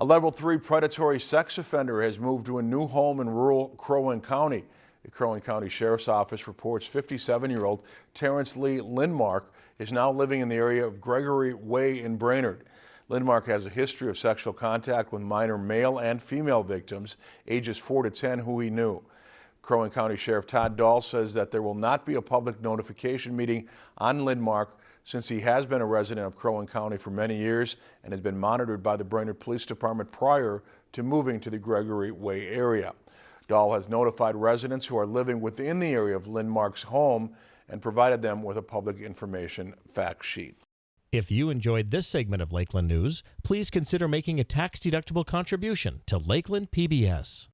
A level three predatory sex offender has moved to a new home in rural Crow Wing County. The Crow Wing County Sheriff's Office reports 57-year-old Terrence Lee Lindmark is now living in the area of Gregory Way in Brainerd. Lindmark has a history of sexual contact with minor male and female victims, ages 4 to 10, who he knew. Crow Wing County Sheriff Todd Dahl says that there will not be a public notification meeting on Lindmark since he has been a resident of Crow Wing County for many years and has been monitored by the Brainerd Police Department prior to moving to the Gregory Way area. Dahl has notified residents who are living within the area of Lindmark's home and provided them with a public information fact sheet. If you enjoyed this segment of Lakeland News, please consider making a tax-deductible contribution to Lakeland PBS.